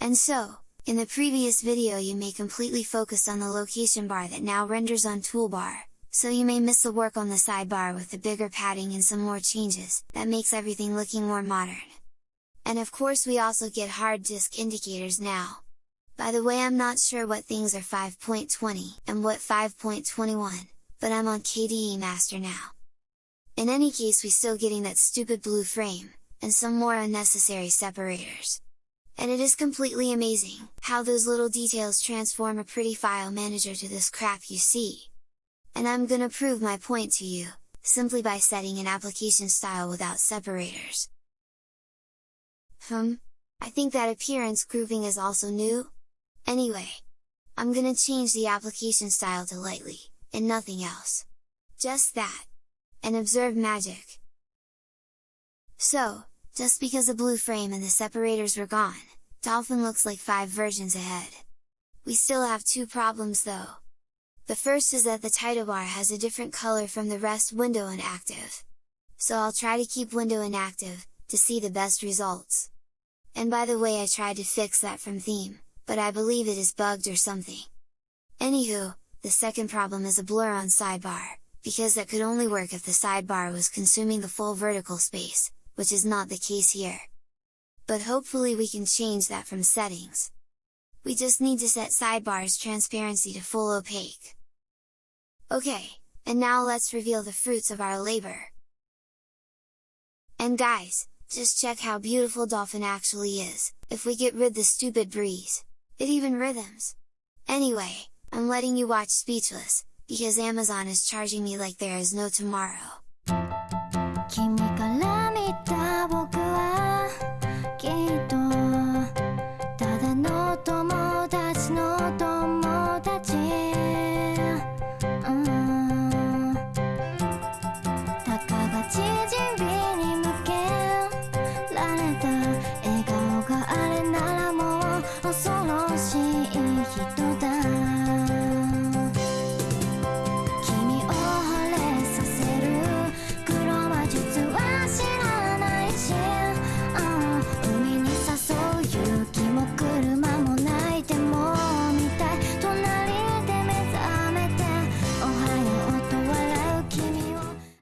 And so, in the previous video you may completely focus on the location bar that now renders on toolbar, so you may miss the work on the sidebar with the bigger padding and some more changes, that makes everything looking more modern. And of course we also get hard disk indicators now. By the way I'm not sure what things are 5.20 and what 5.21, but I'm on KDE Master now. In any case we still getting that stupid blue frame, and some more unnecessary separators. And it is completely amazing, how those little details transform a pretty file manager to this crap you see. And I'm gonna prove my point to you, simply by setting an application style without separators. Hmm? I think that appearance grouping is also new? Anyway! I'm gonna change the application style to lightly, and nothing else. Just that! And observe magic! So, just because the blue frame and the separators were gone, Dolphin looks like 5 versions ahead. We still have two problems though. The first is that the title bar has a different color from the rest window inactive. So I'll try to keep window inactive, to see the best results. And by the way I tried to fix that from theme, but I believe it is bugged or something. Anywho, the second problem is a blur on sidebar, because that could only work if the sidebar was consuming the full vertical space, which is not the case here. But hopefully we can change that from settings. We just need to set sidebar's transparency to full opaque. Okay, and now let's reveal the fruits of our labor! And guys, just check how beautiful Dolphin actually is, if we get rid the stupid breeze! It even rhythms! Anyway, I'm letting you watch speechless, because Amazon is charging me like there is no tomorrow.